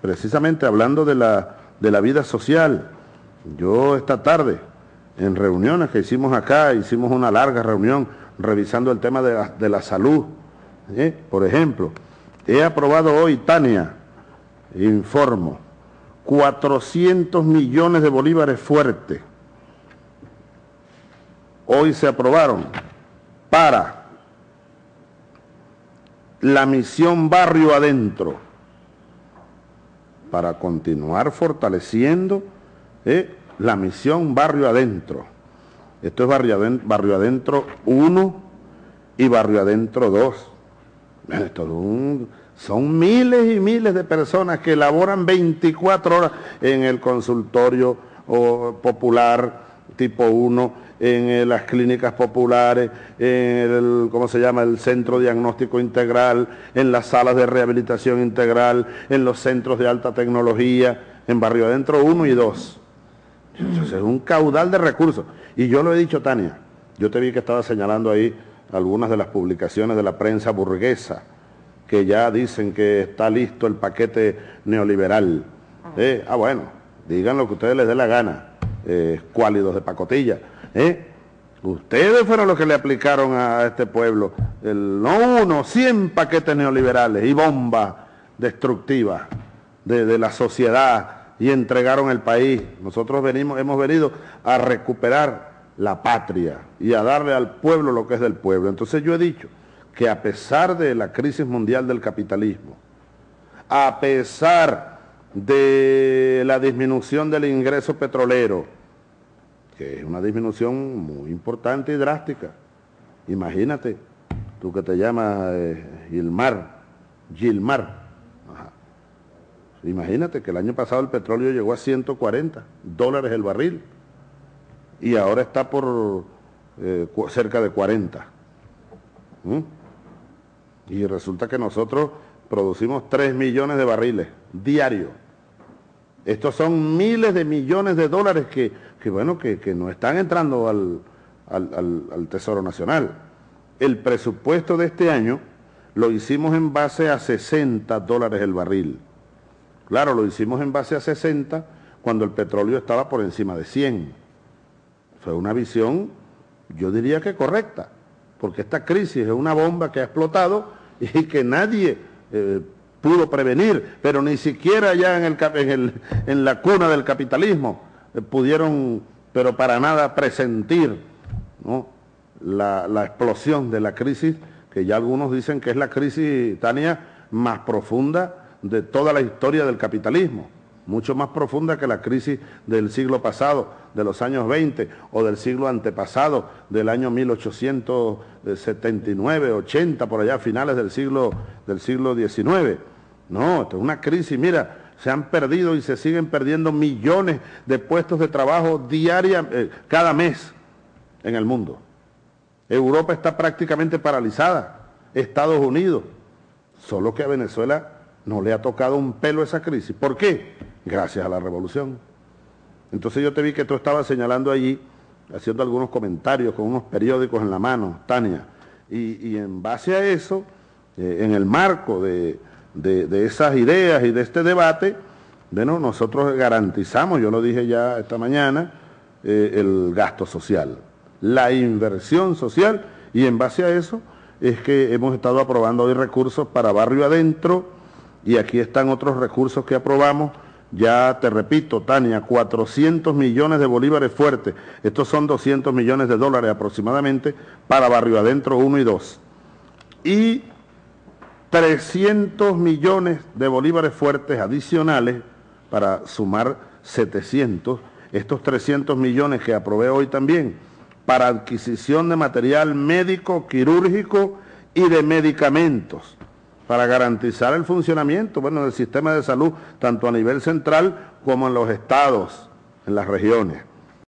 precisamente hablando de la, de la vida social, yo esta tarde, en reuniones que hicimos acá, hicimos una larga reunión revisando el tema de la, de la salud, ¿eh? por ejemplo, he aprobado hoy, Tania, informo, 400 millones de bolívares fuertes. Hoy se aprobaron para la misión barrio adentro, para continuar fortaleciendo eh, la misión barrio adentro. Esto es barrio adentro, barrio adentro 1 y barrio adentro 2. son miles y miles de personas que laboran 24 horas en el consultorio popular tipo 1 en eh, las clínicas populares, en el, ¿cómo se llama?, el centro diagnóstico integral, en las salas de rehabilitación integral, en los centros de alta tecnología, en Barrio Adentro 1 y 2. Entonces es un caudal de recursos. Y yo lo he dicho, Tania, yo te vi que estaba señalando ahí algunas de las publicaciones de la prensa burguesa, que ya dicen que está listo el paquete neoliberal. ah, eh, ah bueno, digan lo que ustedes les dé la gana, eh, cuálidos de pacotilla ¿Eh? Ustedes fueron los que le aplicaron a este pueblo, el, no uno, 100 paquetes neoliberales y bombas destructivas de, la sociedad y entregaron el país. Nosotros venimos, hemos venido a recuperar la patria y a darle al pueblo lo que es del pueblo. Entonces yo he dicho que a pesar de la crisis mundial del capitalismo, a pesar de la disminución del ingreso petrolero, que es una disminución muy importante y drástica. Imagínate, tú que te llamas eh, Gilmar, Gilmar. Imagínate que el año pasado el petróleo llegó a 140 dólares el barril y ahora está por eh, cerca de 40. ¿Mm? Y resulta que nosotros producimos 3 millones de barriles diarios. Estos son miles de millones de dólares que que bueno, que, no están entrando al, al, Tesoro Nacional. El presupuesto de este año lo hicimos en base a 60 dólares el barril. Claro, lo hicimos en base a 60 cuando el petróleo estaba por encima de 100. Fue una visión, yo diría que correcta, porque esta crisis es una bomba que ha explotado y que nadie eh, pudo prevenir, pero ni siquiera ya en, el, en, la cuna del capitalismo eh, pudieron, pero para nada, presentir la, la, explosión de la crisis, que ya algunos dicen que es la crisis, Tania, más profunda de toda la historia del capitalismo, mucho más profunda que la crisis del siglo pasado, de los años 20 o del siglo antepasado, del año 1879, 80, por allá, finales del siglo, del siglo XIX. No, esto es una crisis, mira, se han perdido y se siguen perdiendo millones de puestos de trabajo diaria, eh, cada mes en el mundo. Europa está prácticamente paralizada, Estados Unidos, solo que a Venezuela no le ha tocado un pelo esa crisis. ¿Por qué? Gracias a la revolución. Entonces yo te vi que tú estabas señalando allí, haciendo algunos comentarios con unos periódicos en la mano, Tania, y, en base a eso, eh, en el marco de, de, esas ideas y de este debate, bueno, nosotros garantizamos, yo lo dije ya esta mañana, eh, el gasto social, la inversión social, y en base a eso es que hemos estado aprobando hoy recursos para barrio adentro, y aquí están otros recursos que aprobamos, ya te repito, Tania, 400 millones de bolívares fuertes, estos son 200 millones de dólares aproximadamente para barrio adentro 1 y 2. Y 300 millones de bolívares fuertes adicionales para sumar 700, estos 300 millones que aprobé hoy también, para adquisición de material médico, quirúrgico y de medicamentos, para garantizar el funcionamiento bueno, del sistema de salud, tanto a nivel central como en los estados, en las regiones.